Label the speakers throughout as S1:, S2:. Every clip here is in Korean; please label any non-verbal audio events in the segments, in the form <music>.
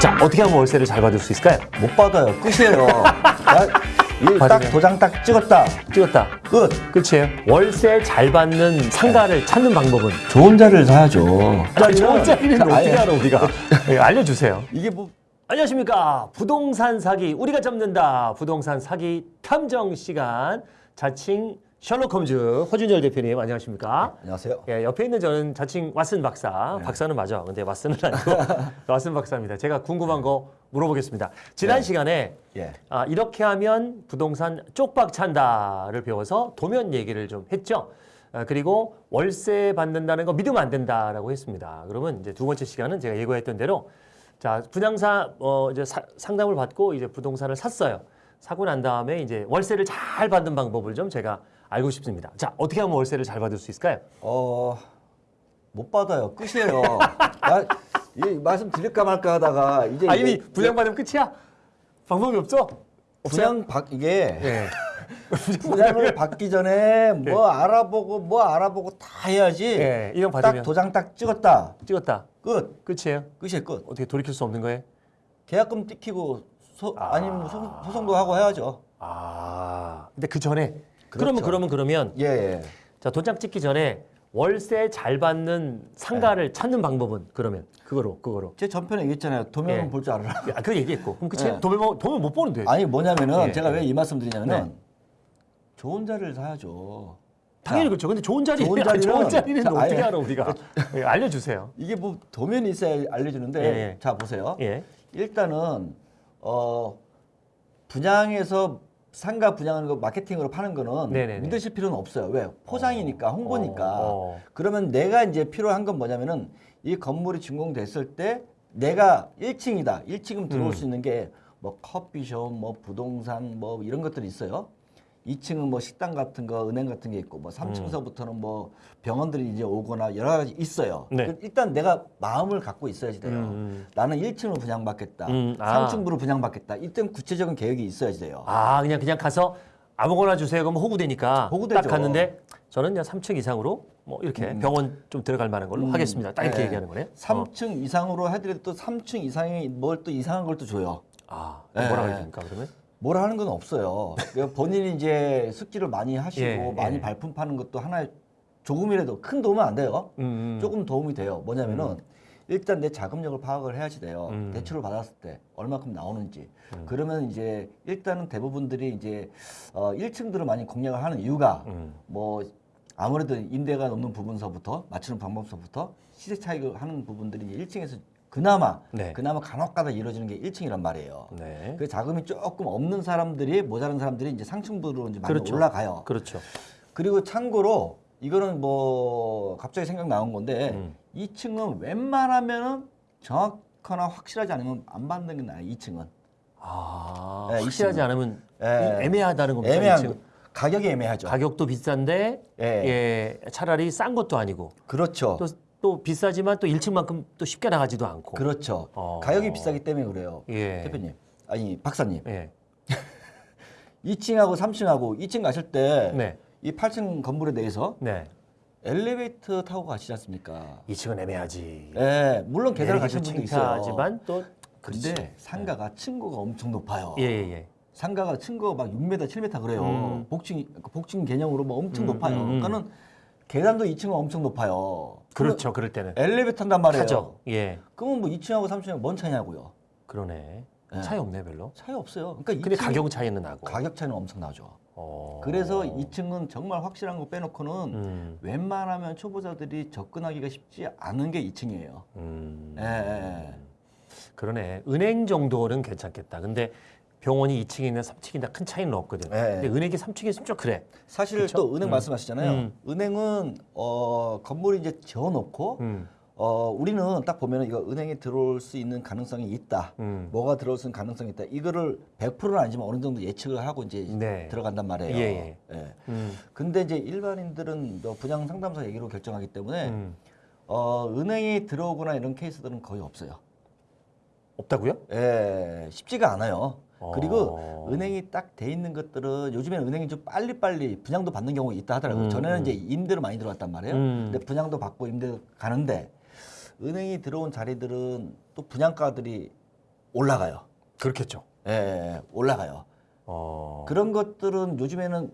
S1: 자, 어떻게 하면 월세를 잘 받을 수 있을까요?
S2: 못 받아요. 끝이에요. <laughs> 딱
S1: 받으면-
S2: 도장 딱 찍었다.
S1: 찍었다.
S2: 끝.
S1: 끝이에요. 월세 잘 받는 상가를 찾는 방법은?
S2: 좋은 자리를 사야죠.
S1: 아니, 좋은 자리는 어떻게. 알아, 우리가? <laughs> 예, 알려주세요.
S2: 이게 뭐
S1: 안녕하십니까. 부동산 사기, 우리가 잡는다. 부동산 사기 탐정 시간. 자칭 셜록 홈즈 허준열 대표님, 안녕하십니까.
S2: 안녕하세요.
S1: 예, 옆에 있는 저는 자칭 왓슨 박사.
S2: 네.
S1: 박사는 맞아. 근데 왓슨은 아니고 <laughs> 왓슨 박사입니다. 제가 궁금한 거 물어보겠습니다. 지난
S2: 네.
S1: 시간에
S2: 예.
S1: 아, 이렇게 하면 부동산 쪽박 찬다를 배워서 도면 얘기를 좀 했죠. 아, 그리고 월세 받는다는 거 믿으면 안 된다라고 했습니다. 그러면 이제 두 번째 시간은 제가 예고했던 대로 자 분양사 어, 이제 사- 상담을 받고 이제 부동산을 샀어요. 사고 난 다음에 이제 월세를 잘 받는 방법을 좀 제가 알고 싶습니다. 자 어떻게 하면 월세를 잘 받을 수 있을까요?
S2: 어, 못 받아요. 끝이에요. 나, 이 말씀 드릴까 말까 하다가 이제
S1: 아 이미
S2: 이게
S1: 분양 받으면 끝이야? 방법이 없죠?
S2: 분양 받 이게
S1: 예. <laughs>
S2: 분양을 받기 전에 뭐 알아보고 뭐 알아보고 다 해야지.
S1: 예, 이런
S2: 딱
S1: 받으면
S2: 도장 딱 찍었다.
S1: 찍었다.
S2: 끝.
S1: 끝이에요.
S2: 끝이에요. 끝.
S1: 어떻게 돌이킬 수 없는 거예요?
S2: 계약금 띠키고 소,
S1: 아.
S2: 아니면 소, 소송도 하고 해야죠.
S1: 아, 근데 그 전에
S2: 그렇죠.
S1: 그러면 그러면 그러면
S2: 예, 예.
S1: 자 도장 찍기 전에 월세 잘 받는 상가를
S2: 네.
S1: 찾는 방법은 그러면 그거로 그거로.
S2: 제 전편에 얘기했잖아요. 도면은
S1: 예.
S2: 볼줄 알아라.
S1: 아, 그 얘기했고 그럼 그치?
S2: 네.
S1: 도면 도면 못 보는데.
S2: 아니 뭐냐면은
S1: 예.
S2: 제가 왜 이 말씀 드리냐면은
S1: 네.
S2: 좋은 자리를 사야죠.
S1: 당연히
S2: 자,
S1: 그렇죠. 근데 좋은 자리
S2: 좋은
S1: 좋은
S2: 자리는-
S1: 자리는
S2: 자,
S1: 어떻게 알아 우리가? 예, 알려주세요.
S2: 이게 뭐 도면이 있어야 알려주는데
S1: 예, 예.
S2: 자 보세요.
S1: 예.
S2: 일단은 어 분양에서 상가 분양하는 거 마케팅으로 파는 거는
S1: 네네네.
S2: 믿으실 필요는 없어요. 왜? 포장이니까 홍보니까.
S1: 어, 어.
S2: 그러면 내가 이제 필요한 건 뭐냐면은 이 건물이 준공됐을 때 내가 1층이다. 1층은 들어올
S1: 음.
S2: 수 있는 게 뭐 커피숍, 뭐 부동산, 뭐 이런 것들이 있어요. 2층은 뭐 식당 같은 거, 은행 같은 게 있고 뭐 3층서부터는 뭐 병원들이 이제 오거나 여러 가지 있어요.
S1: 네.
S2: 그 일단 내가 마음을 갖고 있어야지 돼요.
S1: 음.
S2: 나는 1층으로 분양받겠다.
S1: 음, 아.
S2: 3층부로 분양받겠다. 이땐 구체적인 계획이 있어야지 돼요.
S1: 아 그냥 그냥 가서 아무거나 주세요. 그러면 호구되니까
S2: 호구되죠.
S1: 딱 갔는데 저는 그냥 3층 이상으로 뭐 이렇게 병원 좀 들어갈 만한 걸로
S2: 음.
S1: 하겠습니다. 딱 이렇게
S2: 네.
S1: 얘기하는 거네요. 어.
S2: 3층 이상으로 해드려도 또 3층 이상이 뭘 또 이상한 걸 또 줘요.
S1: 아
S2: 네.
S1: 뭐라 그러십니까 그러면?
S2: 뭐라 하는 건 없어요. 그러니까 본인이 이제 숙지를 많이 하시고
S1: 예,
S2: 많이
S1: 예.
S2: 발품 파는 것도 하나의 조금이라도 큰 도움은 안 돼요.
S1: 음, 음.
S2: 조금 도움이 돼요. 뭐냐면은 일단 내 자금력을 파악을 해야지 돼요.
S1: 음.
S2: 대출을 받았을 때 얼마큼 나오는지. 그러면 이제 일단은 대부분들이 이제 어 1층들을 많이 공략을 하는 이유가
S1: 음.
S2: 뭐 아무래도 임대가 높는 부분서부터 맞추는 방법서부터 시세 차익을 하는 부분들이 이제 1층에서 그나마
S1: 네.
S2: 그나마 간혹가다 이루어지는 게 1층이란 말이에요.
S1: 네.
S2: 그 자금이 조금 없는 사람들이 모자란 사람들이 이제 상층부로 이제 많이
S1: 그렇죠.
S2: 올라가요.
S1: 그렇죠.
S2: 그리고 참고로 이거는 뭐 갑자기 생각 나온 건데
S1: 음.
S2: 2층은 웬만하면은 정확하나 확실하지 않으면 안 받는 게 나아요. 2층은
S1: 아
S2: 네,
S1: 확실하지
S2: 이층은.
S1: 않으면
S2: 예.
S1: 애매하다는 겁니다.
S2: 애매한
S1: 이
S2: 거.
S1: 층.
S2: 가격이 애매하죠.
S1: 가격도 비싼데
S2: 예.
S1: 예. 차라리 싼 것도 아니고
S2: 그렇죠.
S1: 또, 또 비싸지만 또 1층만큼 또 쉽게 나가지도 않고.
S2: 그렇죠.
S1: 어.
S2: 가격이 비싸기 때문에 그래요.
S1: 예.
S2: 대표님, 아니 박사님,
S1: 예. <laughs>
S2: 2층하고 3층하고 2층 가실 때이
S1: 네.
S2: 8층 건물에 대해서
S1: 네.
S2: 엘리베이터 타고 가시지 않습니까?
S1: 2층은 애매하지.
S2: 예, 물론 계단을 가시는
S1: 내리기도
S2: 분도 있어요.
S1: 창피하지만 또
S2: 근데
S1: 그렇지.
S2: 상가가 층고가 엄청 높아요.
S1: 예, 예, 예.
S2: 상가가 층고가 막 6m, 7m 그래요.
S1: 음.
S2: 복층 복층 개념으로 뭐 엄청
S1: 음,
S2: 높아요.
S1: 음, 음.
S2: 그러니까는 계단도 2층은 엄청 높아요.
S1: 그렇죠. 그럴 때는.
S2: 엘리베이터 탄단 말이에요.
S1: 타죠. 예.
S2: 그러면 뭐 2층하고 3층은 뭔 차이냐고요?
S1: 그러네.
S2: 예.
S1: 차이 없네, 별로.
S2: 차이 없어요. 그러니까
S1: 근데
S2: 2층
S1: 가격 차이는 나고.
S2: 가격 차이는 엄청 나죠.
S1: 어.
S2: 그래서 2층은 정말 확실한 거 빼놓고는
S1: 음.
S2: 웬만하면 초보자들이 접근하기가 쉽지 않은 게 2층이에요.
S1: 음.
S2: 예, 예.
S1: 그러네. 은행 정도는 괜찮겠다. 근데 병원이 2층에 있는 3층이나 큰 차이는 없거든.
S2: 예.
S1: 근데 은행이 3층에 있으면 좀 그래.
S2: 사실
S1: 그쵸?
S2: 또 은행
S1: 음.
S2: 말씀하시잖아요.
S1: 음.
S2: 은행은 어, 건물이 이제 지어놓고
S1: 음.
S2: 어, 우리는 딱 보면 이거 은행에 들어올 수 있는 가능성이 있다.
S1: 음.
S2: 뭐가 들어올 수 있는 가능성이 있다. 이거를 100%는 아니지만 어느 정도 예측을 하고 이제
S1: 네.
S2: 들어간단 말이에요.
S1: 예,
S2: 예.
S1: 음.
S2: 근데 이제 일반인들은 뭐 분양 상담사 얘기로 결정하기 때문에
S1: 음.
S2: 어, 은행에 들어오거나 이런 케이스들은 거의 없어요.
S1: 없다고요?
S2: 예, 쉽지가 않아요.
S1: 어.
S2: 그리고 은행이 딱 돼 있는 것들은 요즘에는 은행이 좀 빨리빨리 분양도 받는 경우가 있다 하더라고요.
S1: 음,
S2: 전에는
S1: 음.
S2: 이제 임대로 많이 들어왔단 말이에요.
S1: 음.
S2: 근데 분양도 받고 임대 가는데 은행이 들어온 자리들은 또 분양가들이 올라가요.
S1: 그렇겠죠.
S2: 예, 예, 올라가요.
S1: 어.
S2: 그런 것들은 요즘에는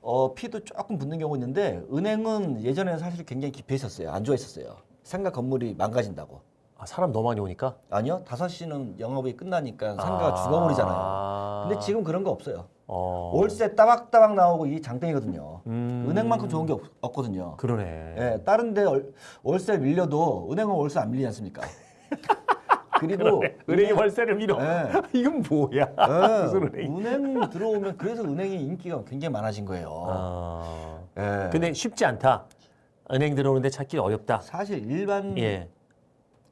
S2: 어, 피도 조금 붙는 경우 있는데 은행은 예전에는 사실 굉장히 기피했었어요. 안 좋아했었어요. 상가 건물이 망가진다고.
S1: 아, 사람 너무 많이 오니까
S2: 아니요. 5시는 영업이 끝나니까 상가가 죽어버리잖아요.
S1: 아.
S2: 근데 지금 그런 거 없어요.
S1: 어.
S2: 월세 따박따박 나오고 이 장땡이거든요.
S1: 음.
S2: 은행만큼 좋은 게 없, 없거든요.
S1: 그러네.
S2: 예, 다른 데 월- 월세 밀려도 은행은 월세 안 밀리지 않습니까? <laughs> 그리고
S1: 은행이 월세를 밀어.
S2: 예. <laughs>
S1: 이건 뭐야?
S2: 예, <laughs>
S1: 무슨 은행이?
S2: 은행 들어오면 그래서 은행이 인기가 굉장히 많아진 거예요.
S1: 아.
S2: 예.
S1: 근데 쉽지 않다. 은행 들어오는데 찾기 어렵다.
S2: 사실 일반인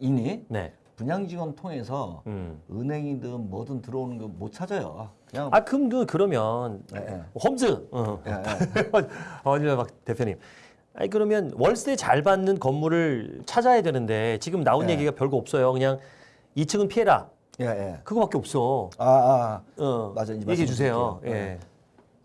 S2: 이
S1: 예. 네.
S2: 분양지원 통해서
S1: 음.
S2: 은행이든 뭐든 들어오는 거 못 찾아요. 그냥
S1: 아 그럼 그 그러면
S2: 예, 예.
S1: 홈즈. 어.
S2: 예, 예. <laughs>
S1: 어딜 박 대표님. 아니 그러면 월세 잘 받는 건물을 찾아야 되는데 지금 나온
S2: 네.
S1: 얘기가 별거 없어요. 그냥 2층은 피해라.
S2: 예, 예.
S1: 그거밖에 없어.
S2: 아, 아,
S1: 어.
S2: 맞아, 이제
S1: 얘기해 주세요.
S2: 말씀드릴게요.
S1: 예.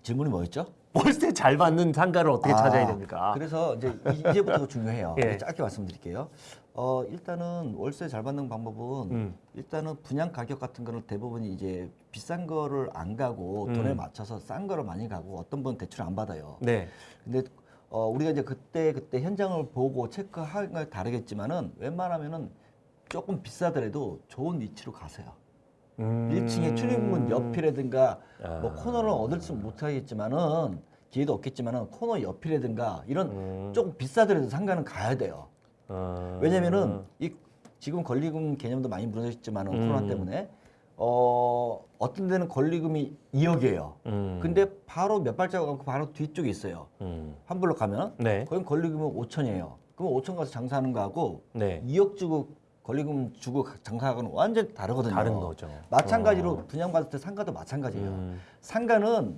S2: 질문이 뭐였죠?
S1: 월세 잘 받는 상가를 어떻게
S2: 아,
S1: 찾아야 됩니까?
S2: 그래서 이제 이- 이제부터 중요해요.
S1: 예.
S2: 짧게 말씀드릴게요. 어, 일단은 월세 잘 받는 방법은
S1: 음.
S2: 일단은 분양 가격 같은 거는 대부분이 이제 비싼 거를 안 가고
S1: 음.
S2: 돈에 맞춰서 싼 거를 많이 가고 어떤 분은 대출 안 받아요.
S1: 네.
S2: 근데 어, 우리가 이제 그때 그때 현장을 보고 체크하는 걸 다르겠지만은 웬만하면은 조금 비싸더라도 좋은 위치로 가세요.
S1: 음.
S2: 1층에 출입문 옆이라든가 뭐
S1: 아.
S2: 코너를 얻을 수 못하겠지만은 기회도 없겠지만은 코너 옆이라든가 이런
S1: 음.
S2: 조금 비싸더라도 상가는 가야 돼요.
S1: 어.
S2: 왜냐면은 이 지금 권리금 개념도 많이 무너졌지만 은
S1: 음.
S2: 코로나 때문에 어 어떤 데는 권리금이 2억이에요.
S1: 음.
S2: 근데 바로 몇 발자국 가고 바로 뒤쪽에 있어요.
S1: 음.
S2: 한 블록 가면
S1: 네.
S2: 거긴 권리금은 5천이에요. 그럼 5천 가서 장사하는 거하고
S1: 네.
S2: 2억 주고 권리금 주고 장사하고는 완전 다르거든요.
S1: 다른 거죠.
S2: 마찬가지로
S1: 어.
S2: 분양받을 때 상가도 마찬가지예요.
S1: 음.
S2: 상가는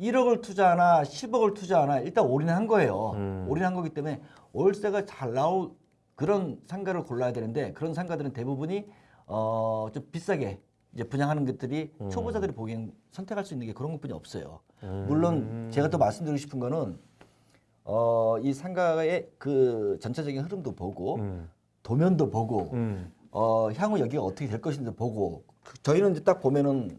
S2: 1억을 투자하나 10억을 투자하나 일단 올인한 거예요.
S1: 음.
S2: 올인한 거기 때문에 월세가 잘 나올 그런 상가를 골라야 되는데 그런 상가들은 대부분이 어 좀 비싸게 이제 분양하는 것들이
S1: 음.
S2: 초보자들이 보기엔 선택할 수 있는 게 그런 것뿐이 없어요.
S1: 음.
S2: 물론 제가 또 말씀드리고 싶은 거는 어 이 상가의 그 전체적인 흐름도 보고
S1: 음.
S2: 도면도 보고
S1: 음.
S2: 어, 향후 여기가 어떻게 될 것인지 보고 그- 저희는 이제 딱 보면은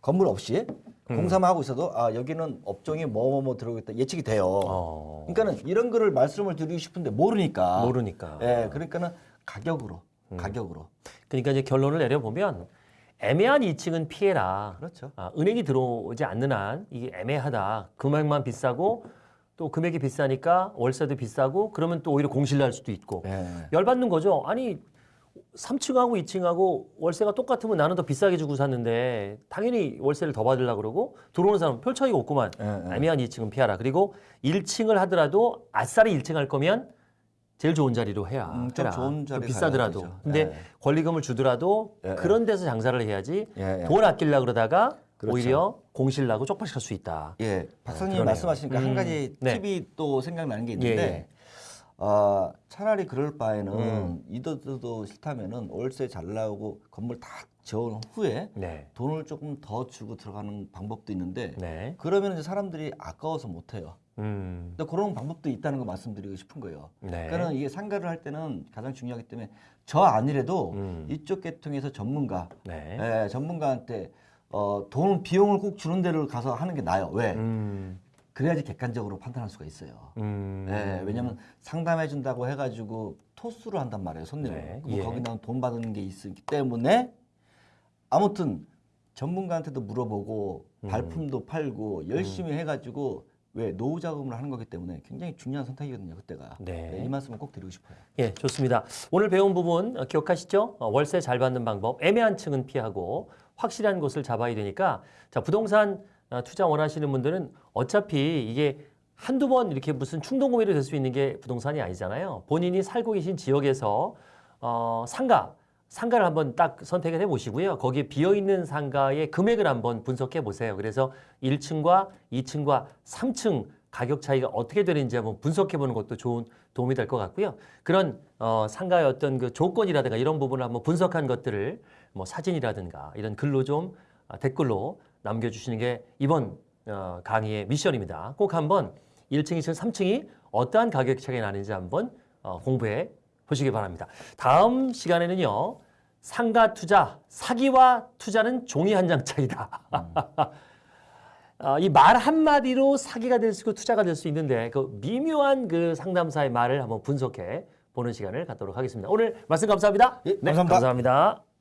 S2: 건물 없이
S1: 음.
S2: 공사만 하고 있어도 아 여기는 업종이 뭐뭐 뭐 들어오겠다 예측이 돼요.
S1: 어.
S2: 그러니까는 이런 거를 말씀을 드리고 싶은데 모르니까.
S1: 모르니까.
S2: 예, 그러니까는 가격으로
S1: 음.
S2: 가격으로
S1: 그러니까 이제 결론을 내려보면 애매한 2층은 피해라.
S2: 그렇죠.
S1: 아, 은행이 들어오지 않는 한 이게 애매하다. 금액만 비싸고 또 금액이 비싸니까 월세도 비싸고 그러면 또 오히려 공실 날 수도 있고
S2: 예.
S1: 열받는 거죠. 아니 3층하고 2층하고 월세가 똑같으면 나는 더 비싸게 주고 샀는데 당연히 월세를 더 받으려고 그러고 들어오는 사람 별 차이가 없구만.
S2: 예, 예.
S1: 애매한 2층은 피하라. 그리고 1층을 하더라도 아싸리 1층 할 거면 제일 좋은 자리로 해야.
S2: 음, 좀
S1: 해라.
S2: 좋은 자리
S1: 비싸더라도.
S2: 되죠.
S1: 근데
S2: 예.
S1: 권리금을 주더라도
S2: 예, 예.
S1: 그런 데서 장사를 해야지
S2: 예, 예.
S1: 돈 아끼려 그러다가
S2: 그렇죠.
S1: 오히려 공실 나고 쪽팔릴 수 있다.
S2: 예, 박사님
S1: 그러네요.
S2: 말씀하시니까 한
S1: 음,
S2: 가지
S1: 네.
S2: 팁이 또 생각나는 게 있는데, 어, 차라리 그럴 바에는
S1: 음.
S2: 이도저도 싫다면은 월세 잘 나오고 건물 다 지은 후에
S1: 네.
S2: 돈을 조금 더 주고 들어가는 방법도 있는데,
S1: 네.
S2: 그러면 이제 사람들이 아까워서 못 해요.
S1: 음.
S2: 근데 그런 방법도 있다는 거 말씀드리고 싶은 거예요.
S1: 네.
S2: 그러니까 이게 상가를 할 때는 가장 중요하기 때문에 저 아니래도
S1: 음.
S2: 이쪽 계통에서 전문가,
S1: 네.
S2: 예, 전문가한테 어, 돈 비용을 꼭 주는 데를 가서 하는 게 나아요. 왜?
S1: 음.
S2: 그래야지 객관적으로 판단할 수가 있어요.
S1: 음.
S2: 예, 왜냐면 상담해 준다고 해가지고 토수를 한단 말이에요, 손님을.
S1: 네, 예.
S2: 거기다 돈 받는 게 있기 때문에 아무튼 전문가한테도 물어보고
S1: 음.
S2: 발품도 팔고 열심히 해가지고 왜 노후 자금을 하는 거기 때문에 굉장히 중요한 선택이거든요, 그때가.
S1: 네.
S2: 네, 이 말씀을 꼭 드리고 싶어요.
S1: 예, 좋습니다. 오늘 배운 부분 어, 기억하시죠? 어, 월세 잘 받는 방법, 애매한 층은 피하고 확실한 곳을 잡아야 되니까 자 부동산 어, 투자 원하시는 분들은 어차피 이게 한두 번 이렇게 무슨 충동 구매로 될 수 있는 게 부동산이 아니잖아요. 본인이 살고 계신 지역에서 어, 상가 상가를 한번 딱 선택을 해 보시고요. 거기에 비어 있는 상가의 금액을 한번 분석해 보세요. 그래서 1층과 2층과 3층 가격 차이가 어떻게 되는지 한번 분석해 보는 것도 좋은 도움이 될 것 같고요. 그런 어, 상가의 어떤 그 조건이라든가 이런 부분을 한번 분석한 것들을 뭐 사진이라든가 이런 글로 좀 아, 댓글로 남겨주시는 게 이번 어, 강의의 미션입니다. 꼭 한번 1층, 2층, 3층이 어떠한 가격 차이가 나는지 한번 어, 공부해 보시기 바랍니다. 다음 시간에는요. 상가 투자, 사기와 투자는 종이 한 장 차이다. <laughs> 어, 이말 한마디로 사기가 될 수 있고 투자가 될 수 있는데 그 미묘한 그 상담사의 말을 한번 분석해 보는 시간을 갖도록 하겠습니다. 오늘 말씀 감사합니다.
S2: 예, 감사합니다.
S1: 감사합니다.